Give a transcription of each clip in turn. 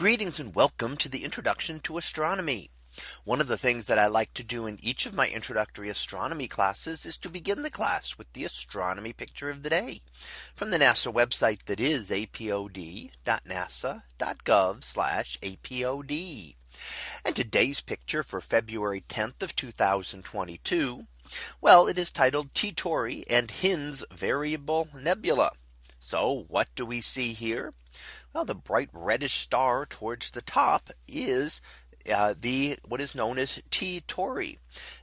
Greetings and welcome to the introduction to astronomy. One of the things that I like to do in each of my introductory astronomy classes is to begin the class with the astronomy picture of the day from the NASA website that is apod.nasa.gov apod. And today's picture for February 10th of 2022. Well, it is titled T Tauri and Hinds Variable Nebula. So what do we see here? Well, the bright reddish star towards the top is uh, the what is known as T Tauri.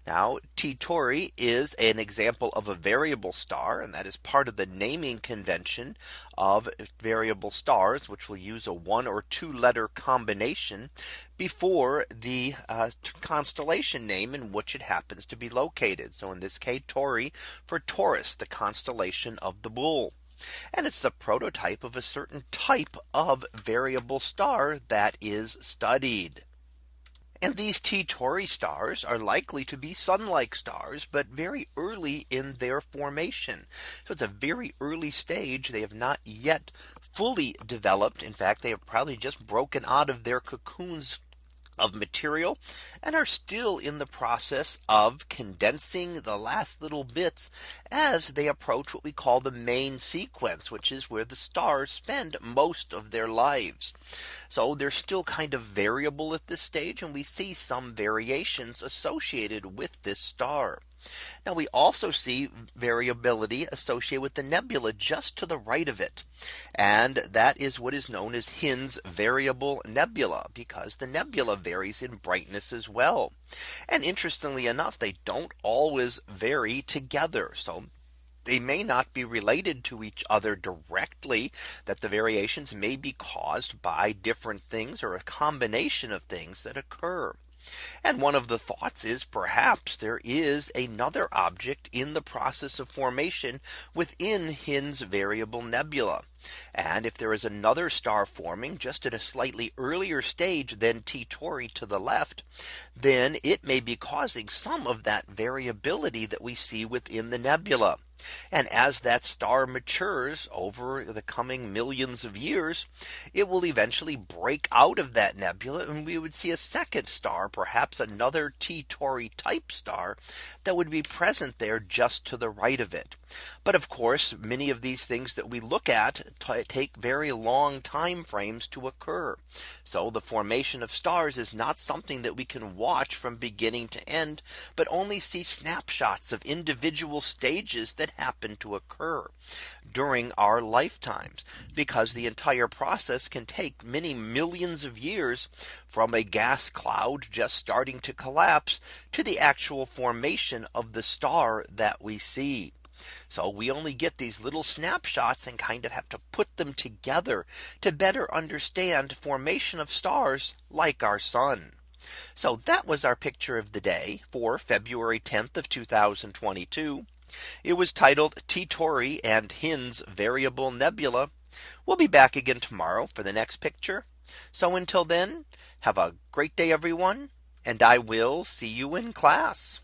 Now T Tauri is an example of a variable star and that is part of the naming convention of variable stars which will use a one or two letter combination before the uh, constellation name in which it happens to be located. So in this case Tauri for Taurus the constellation of the bull. And it's the prototype of a certain type of variable star that is studied. And these T Tauri stars are likely to be sun like stars, but very early in their formation. So it's a very early stage. They have not yet fully developed. In fact, they have probably just broken out of their cocoons of material and are still in the process of condensing the last little bits as they approach what we call the main sequence, which is where the stars spend most of their lives. So they're still kind of variable at this stage and we see some variations associated with this star. Now we also see variability associated with the nebula just to the right of it. And that is what is known as Hinds variable nebula because the nebula varies in brightness as well. And interestingly enough, they don't always vary together. So they may not be related to each other directly that the variations may be caused by different things or a combination of things that occur. And one of the thoughts is perhaps there is another object in the process of formation within Hinds variable nebula. And if there is another star forming just at a slightly earlier stage than T Tauri to the left, then it may be causing some of that variability that we see within the nebula. And as that star matures over the coming millions of years, it will eventually break out of that nebula and we would see a second star, perhaps another T Tauri type star that would be present there just to the right of it. But of course, many of these things that we look at take very long time frames to occur. So the formation of stars is not something that we can watch from beginning to end, but only see snapshots of individual stages that happen to occur during our lifetimes because the entire process can take many millions of years from a gas cloud just starting to collapse to the actual formation of the star that we see. So we only get these little snapshots and kind of have to put them together to better understand formation of stars like our sun. So that was our picture of the day for February 10th of 2022. It was titled T Tauri and Hinds variable nebula. We'll be back again tomorrow for the next picture. So until then, have a great day, everyone. And I will see you in class.